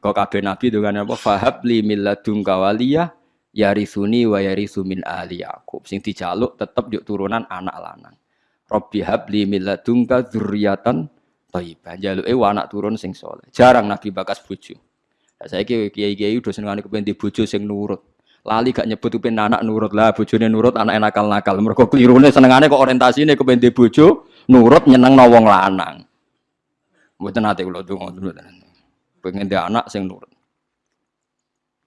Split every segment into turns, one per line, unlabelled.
Kok kabeh nabi dengan apa? Fahab li milladun kawaliyah yarisuni wa yarisu min ali Yakub. Sing dijaluk tetep yuk turunan anak lanang. Robbi habli milladunka dzurriatan thayyibah. Jaluke anak turun sing soleh. Jarang nabi bakas bojo. Lah saiki kiai-kiai udah senengane kepen di bojo sing nurut. Lali gak nyebut kepen anak nurut lah, bojone nurut anak nakal-nakal. Mergo klirune senengane kok orientasine kepen bojo nurut nyeneng wong lanang. Mboten nate kula donga mboten pengen dia anak sing nurut.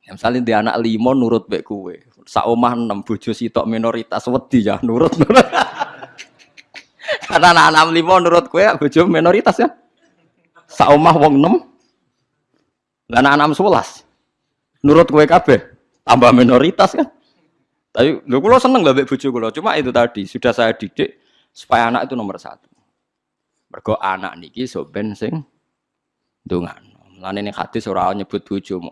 Ya, misalnya dia anak limo nurut baik kue, saomah enam bojo sitok minoritas wedi ya nurut. nurut. Karena anak anak limo nurut kue bojo minoritas ya. Saomah wong enam, dan anak enam sebelas nurut kue kabeh tambah minoritas kan. Tapi lu kulo seneng lah bojo kulo, cuma itu tadi sudah saya didik supaya anak itu nomor satu. Mergo anak niki soben sing dungan. Lan ini hadis ora nyebut bojomu.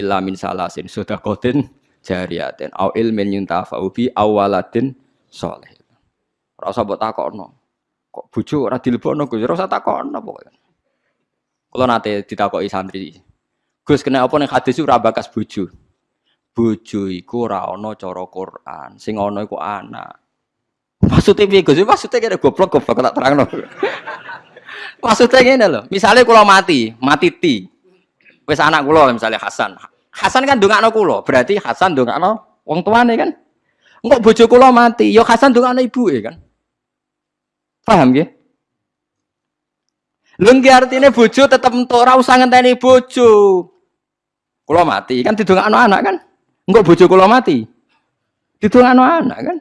Illa min salasin sedaqatin jariyatin au ilmin yuntafa'u bi awaladin saleh. Ora usah mbok takokno. Kok bojo ora dilebokno Gus? Ora usah takokno pokoke. Kula nate ditakoki santri. Gus kena apa ning hadis ora bakas bojo. Bojo iku ora ana cara Quran, sing ana iku anak. Maksudnya piye Gus? Maksudnya kira goblok goblok tak terangno. Maksudnya gini loh, misalnya kalau mati, mati ti, wes anak kulo misalnya Hasan, Hasan kan anak kulo, berarti Hasan anak wong tuane kan? Enggak bojo kulo mati, yo Hasan anak ibu ya kan? Paham ya? Lengki artinya bojo tetap entuk ora usah ngenteni bojo. Kulo mati kan didongakno anak kan? Enggak bojo kulo mati. Didongakno anak kan?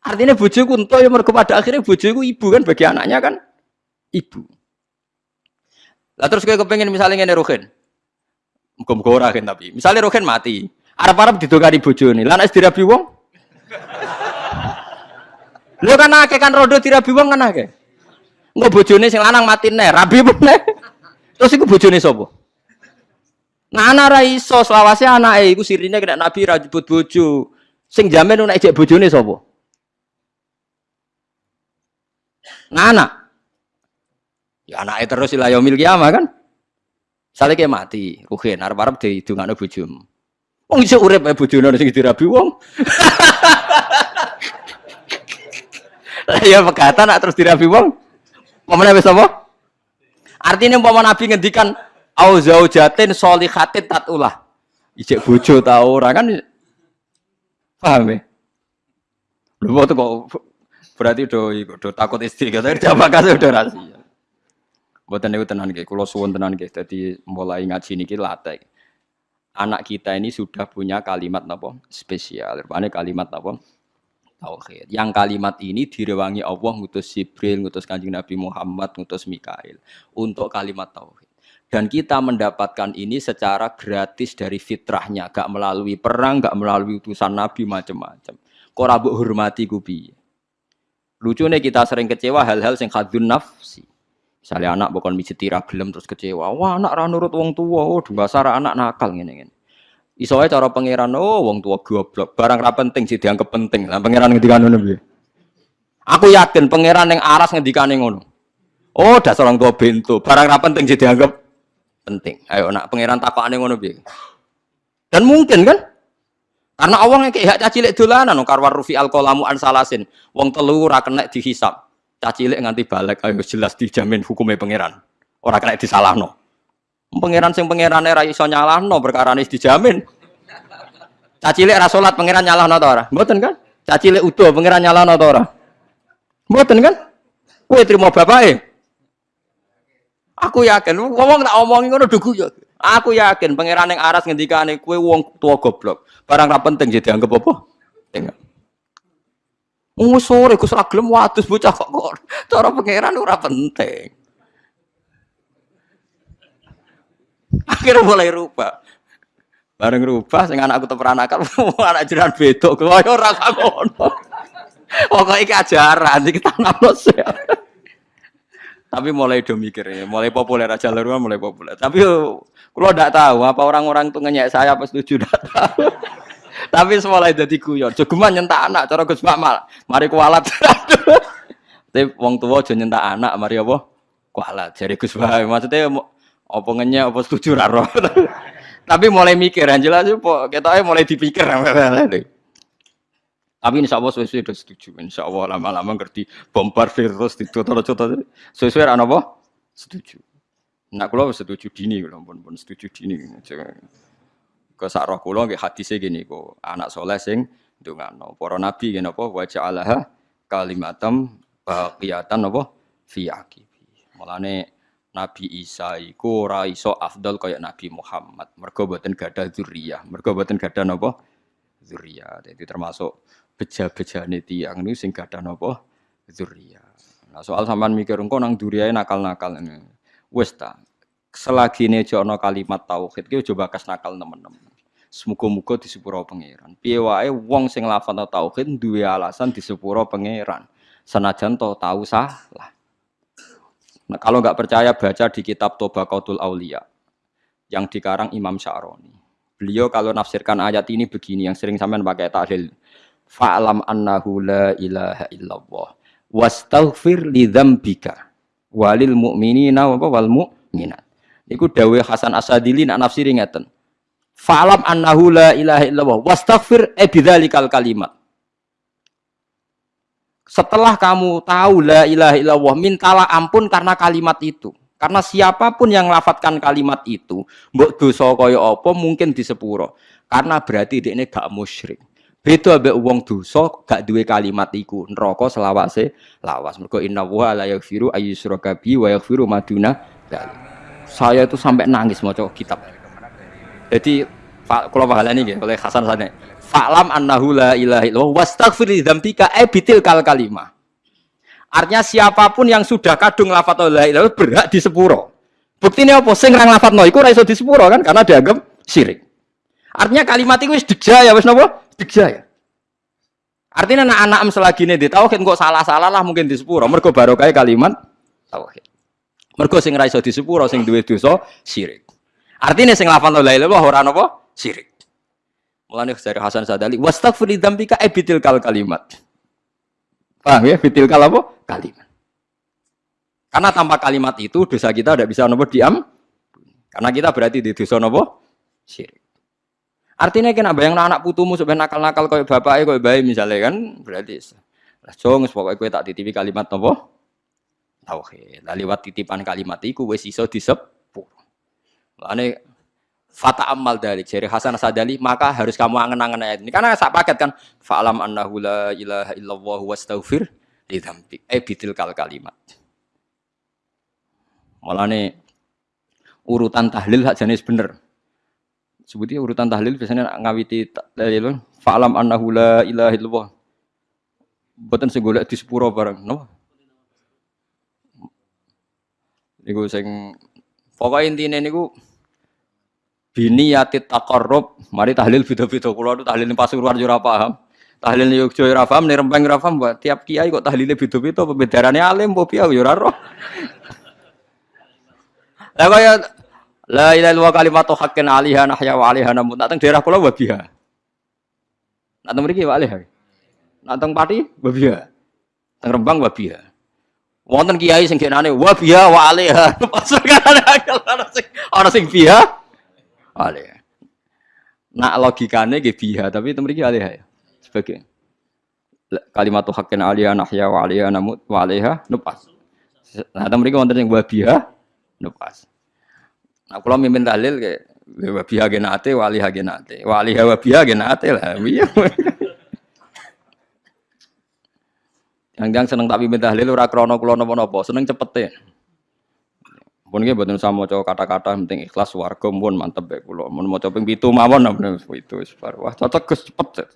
Artinya bojo ku entuk ya mergo pada akhirnya ibu kan bagi anaknya kan? Ibu. Lah terus kayak kepengen misalnya ngene Rohin. Muga-muga ora kan tapi. Misalnya Rohin mati, arep-arep didongani bojone. Lah nek dirabi wong? Lho kan akeh kan rodo dirabi wong kan akeh. Engko bojone sing lanang mati nih, rabi meneh. Terus iku bojone sapa? Nah anak ra iso selawase anake iku sirine kena Nabi ra jebut bojo. Sing jamin nek ejek bojone sapa? Nah anak Ya anaknya terus ilah yaumil kiamah kan. Sale kayak mati, ruhin arep-arep didongakno bojomu. Wong iso urip ae bojone sing dirabi wong. Lah ya pegatan nak terus dirabi wong. Pemene wis apa? Artinya umpama Nabi ngendikan au zaujatin sholihatin tatulah. Ijek bojo ta ora kan paham ya? Lho kok berarti udah, udah takut istri kata jawab kasih udah rahasia. Buatan itu tenan kayak kalau suwon tenan kayak jadi mulai ngaji niki latih. Anak kita ini sudah punya kalimat apa spesial. Rupanya kalimat apa tauhid. Yang kalimat ini direwangi Allah ngutus Jibril, ngutus Kanjeng Nabi Muhammad, ngutus Mikail untuk kalimat tauhid. Dan kita mendapatkan ini secara gratis dari fitrahnya, gak melalui perang, gak melalui utusan Nabi macam-macam. Kok hormati kubi. Lucunya kita sering kecewa hal-hal yang khadun nafsi. Misalnya anak bukan mijeti gelem terus kecewa. Wah, anak ra nurut wong tua. Oh, dasar anak nakal ngene ngene. Iso cara pangeran, oh wong tua goblok. Barang ra penting sih dianggap penting. Lah pangeran ngendikane ngono piye? Aku yakin pangeran yang aras ngendikane ngono. Oh, dasar orang tua bento. Barang ra penting sih dianggap penting. Ayo nak pangeran takokane ngono piye? Dan mungkin kan? Karena Allah yang kayak caci lek dolanan, karwar rufi alkolamu ansalasin, wong telu ra kena dihisap. Cacilik nganti balik ayo jelas dijamin hukumnya pangeran. Orang kena disalahno. Pangeran sing pangeran era iso nyalahno perkara ini dijamin. Cacilik ra salat pangeran nyalahno ta ora? Mboten kan? Cacilik utuh pangeran nyalahno ta ora? Mboten kan? Kowe trimo bapake. Aku yakin, ngomong tak omongi ngono dugu ya. Aku yakin pangeran yang aras ngendikane kowe wong tua goblok. Barang ra penting jadi anggap apa? Tinggal. Oh sore Gus gelem wadus bocah kok cara pangeran ora penting. Akhirnya mulai rubah. Bareng rubah sing anakku teperanakan anak jiran bedok kaya ora ngono. Pokoke iki ajaran iki tanamno Tapi mulai do ya, mulai populer aja luar mulai populer. Tapi kalau tidak tahu apa orang-orang itu ngenyek saya apa setuju tidak tahu. Tapi semuanya jadi guyon. Jogeman nyentak anak, cara Gus Mamal. Mari kualat. Tapi wong tua aja nyentak anak, mari apa? Kualat. Jadi Gus Bae. Maksudnya Apa ngenyek apa setuju ra roh. Tapi mulai mikir jelas kok ketoke mulai dipikir. Tapi insya Allah sesuai sudah setuju. Insya Allah lama-lama ngerti bombardir terus ditutur-tutur. Sesuai ana apa? Setuju. Nak kula setuju dini kula pun pun setuju dini. Ke sak roh kula nggih hadise gini kok anak soleh sing ndongano. Para nabi ngene apa wa ja'alaha kalimatam baqiyatan apa fi aqibi. Mulane Nabi Isa iku ora iso afdal kaya Nabi Muhammad. Mergo boten gadah zuriyah. Mergo boten gadah napa? Zuriyah. Jadi termasuk beja-bejane tiyang niku sing gadah napa? Zuriyah. Nah, soal sampean mikir engko nang duriyae nakal-nakal. Wis ta. Selagi ini ana kalimat tauhid ki coba kas nakal teman-teman. Semoga-moga di sepuro pangeran. Piye wong sing lafal tauhid duwe alasan di sepuro pangeran. Senajan to tahu salah. Nah, kalau nggak percaya baca di kitab Tobaqatul Aulia yang dikarang Imam Sya'roni. Beliau kalau nafsirkan ayat ini begini yang sering sampean pakai tahlil. Fa'lam annahu la ilaha illallah wastaghfir li dzambika walil mu'minina wa wal mu'minat. Iku dawuh Hasan Asadili nak nafsiri ngeten. Fa'lam annahu la ilaha illallah wastaghfir e bidzalikal kalimat. Setelah kamu tahu la ilaha illallah, mintalah ampun karena kalimat itu. Karena siapa pun yang lafatkan kalimat itu, mbok dosa kaya apa mungkin di sepuro. Karena berarti dia ini gak musyrik. Beda ambek wong dosa gak duwe kalimat iku. Neraka selawase lawas. Mergo inna wa la yaghfiru ayyusyraka bi wa yaghfiru maduna Saya itu sampai nangis maca kitab. Jadi kalau pahalane nggih oleh Hasan Sane. Fa'lam annahu la ilaha illallah wastaghfir li dzambika e bitil kal kalimah. Artinya siapa pun yang sudah kadung lafat la ilaha berhak di sepuro. Buktinya apa? Sing nang lafat no iku ora iso di sepuro kan karena dianggap syirik. Artinya kalimat itu wis degja ya wis napa? Degja ya. Artinya anak-anak selagi ini tauhid kok salah-salah lah mungkin di sepuro. Mergo barokah kalimat tauhid. Mergo sing ra iso di sepuro sing duwe dosa syirik. Artinya sing lafal la ilaha ora napa? Syirik. Mulane dari Hasan Sadali, wastaghfir dzambika ebitil kal kalimat. Paham ya? Bitil kal apa? Kalimat. Karena tanpa kalimat itu dosa kita tidak bisa nopo diam. Karena kita berarti di dosa nopo syirik. Artinya kena bayang anak putumu supaya nakal-nakal kayak bapaknya kayak bayi misalnya kan berarti lah jong pokoknya gue tak titipi kalimat nopo tauhid. Lah lewat titipan kalimat itu wes iso disepur. Lane Fata amal dari jari Hasan Sadali maka harus kamu angen-angen ayat ini. Karena saya paket kan fa'alam annahu la ilaha illallah wastaghfir li dzambik. Eh bitil kal kalimat. Nih urutan tahlil hak jenis bener. Sebutnya urutan tahlil biasanya ngawiti tahlil. Fa'alam annahu la ilaha illallah. Boten sing di sepuro bareng no niku sing pokoknya intinya niku bini yatit takorub mari tahlil video-video kulo itu tahlil pasuruan jura paham. Tahlil yogyo ora paham nih rempeng ora paham tiap kiai kok tahlilnya video-video pembedarannya alim bopi piye ya ora roh. Lah kaya la ilaha illallah kalimatu haqqin alaiha nahya wa alaiha namun nak daerah kula wabiha. Nak teng mriki wa alaiha nak teng pati? Wabiha. Teng rembang wabiha wonten kiai sing genane wabiha wa alaiha pas ana sing ana sing biha alih. Nak logikane nggih biha, tapi itu mriki alih ya. Sebagai kalimat haqqin aliyah nahya wa namut wa alaiha nupas. Nah, mriki wonten sing wa biha nupas. Nah, kula mimpin dalil ke wa biha genate wa alaiha genate. Wa alaiha wa biha genate lah. Iya. Yang-yang seneng tak pimpin tahlil ora krana kula napa-napa, seneng cepet e. Pun nggih mboten usah maca kata-kata penting ikhlas warga pun mantep ya kula. Mun maca ping 7 mawon itu wis Wah, cocok Gus cepet.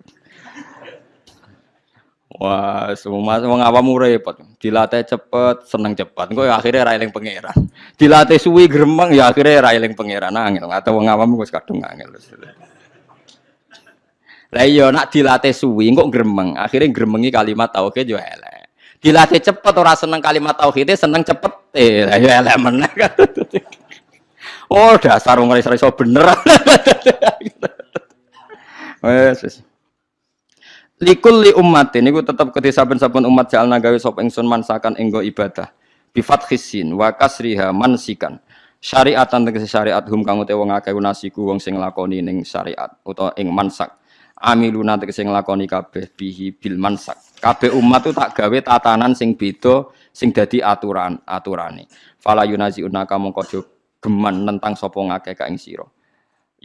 Wah, semua wong awam repot. Dilatih cepet, seneng cepet. Engko ya akhirnya ra eling pangeran. Dilatih suwi gremeng ya akhirnya ra eling pangeran angel. Atau wong awam wis kadung angel. Lah iya nak dilatih suwi kok gremeng, akhirnya gremengi kalimat tauhid yo elek. Dilatih cepet orang seneng kalimat tauhid seneng cepet. Eh, ya elek meneh. Oh, dasar wong ora iso bener. Wes Likul li umat ini gue tetap ke saben-saben umat jalna gawe sop ingsun mansakan enggo ibadah. Bifat khisin wa kasriha mansikan. syariatan tegese syariat hum kang utawa wong akeh nasiku wong sing nglakoni ning syariat utawa ing mansak amiluna tegese nglakoni kabeh bihi bil mansak kabeh umat tuh tak gawe tatanan sing beda sing dadi aturan aturane fala yunaziuna kamu aja geman tentang sapa ngakeh ka ing sira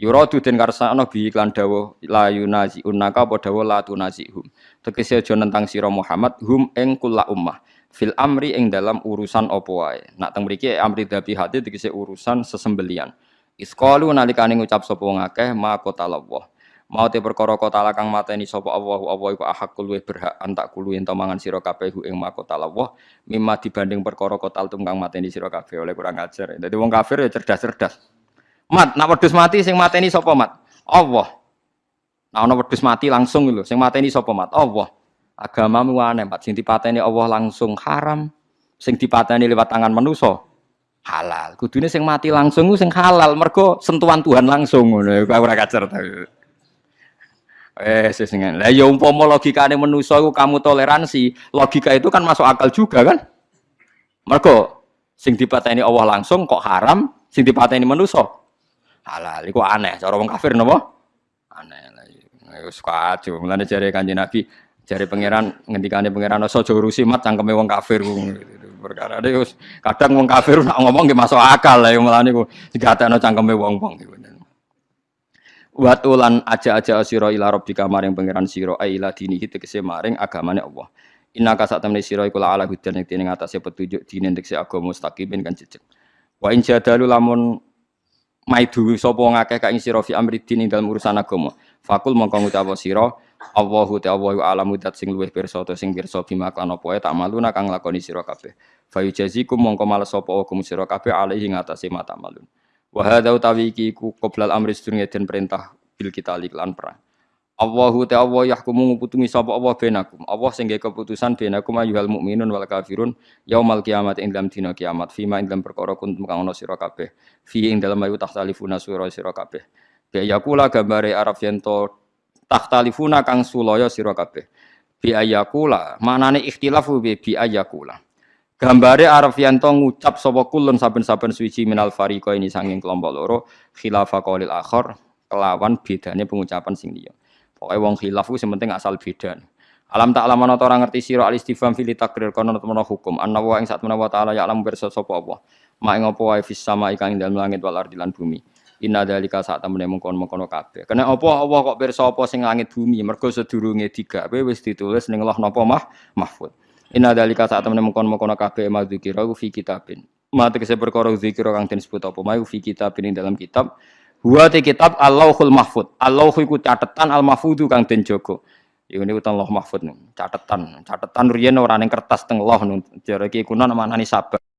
Yuradu den karsana bi iklan dawuh la yunazi unaka apa dawuh la tunazihum. Tegese aja nentang sira Muhammad hum ing kula ummah fil amri ing dalam urusan apa wae. Nak teng mriki amri dabi hati tegese urusan sesembelian. Isqalu nalikane ngucap sapa ngakeh ma qatallah. Mau te perkara kota kang mateni sapa Allah Allah iku ahakul luwih berhak antak kulu ento mangan sira kabeh ing ma qatallah mimma dibanding perkara kotal tungkang mateni sira kabeh oleh kurang ajar. Dadi wong kafir ya cerdas-cerdas. Mat, nak wedhus mati sing mateni sapa mat? Allah. Nah ana wedhus mati langsung lho, sing mateni sapa mat? Allah. Agamamu aneh, mat sing dipateni Allah langsung haram, sing dipateni lewat tangan manusa halal. Kudune sing mati langsung sing halal, mergo sentuhan Tuhan langsung ngono. Ora kacer. Eh, sesengan. Lah ya umpama logikane manusa iku kamu toleransi, logika itu kan masuk akal juga kan? Mergo sing dipateni Allah langsung kok haram, sing dipateni manusa halal iku aneh cara wong kafir napa? Aneh lah wis kacau mulane jare kanjeng Nabi jare pangeran ngendikane pangeran aja urusi mat cangkeme wong kafir. Perkara wis kadang wong kafir nak ngomong nggih masuk akal lah mulane ku digatekno cangkeme wong-wong Watulan aja-aja sira ila rabbika maring pangeran sira aila dinihi tegese maring agamane Allah. Inna ka sak temne sira iku ala hudan ing dene ngatasé petunjuk dine tegese agama mustaqimin kan jejeg. Wa in jadalu lamun maidu sapa ngakeh ka ing sira fi amridin ing dalem urusan agama. Fakul mongko ngucap sira Allahu ta'ala alamu dat sing luwih pirsa to sing pirsa bima kan apa tak maluna kang lakoni sira kabeh. Fa yujazikum mongko males sapa hukum sira kabeh alaihi ngatasé mata malun. Wa hadza utawi iki ku qoblal amri sedurunge den perintah bil kita lan perang. Allahu ta'ala yahkumu nguputungi sapa Allah benakum. Allah sing keputusan benakum ayyuhal mukminun wal kafirun yaumal kiamat ing dalam dina kiamat fima ing dalam perkara kuntum kang ana sira kabeh. Fi ing dalam ayu tahtalifuna sura sira kabeh. Bi yakula gambare Arab yen to tahtalifuna kang sulaya sira kabeh. Bi ayakula manane ikhtilafu bi bi ayakula. Gambare Arab yen to ngucap sapa kulun saben-saben suci minal fariqa ini sanging kelompok loro khilafa qaulil akhir kelawan bedane pengucapan sing liya. Pokoknya wong khilaf ku penting asal beda. Alam tak lama nota orang ngerti siro alis istifham fili takrir kono temono hukum. Anna wa ing saat menawa taala ya alam bersa sapa apa. Ma ing apa wae fis sama ikang ing dalem langit wal ardi lan bumi. Inna dalika saat temene mengkon-mengkono kabeh. Kena apa Allah kok pirsa apa sing langit bumi mergo sedurunge digawe wis ditulis ning loh napa mah mahfud. Inna dalika saat temene mengkon-mengkono kabeh madzikira fi kitabin. Mate kese perkara zikira kang den sebut apa mau fi kitabin ing dalam kitab Huwa te kitab Allahul Mahfud. Allah iku catatan Al Mahfudu kang den jaga. Iku niku teng Allah Mahfud catatan. Catatan riyen ora ning kertas teng Allah. Jare iki kuno manani sabar.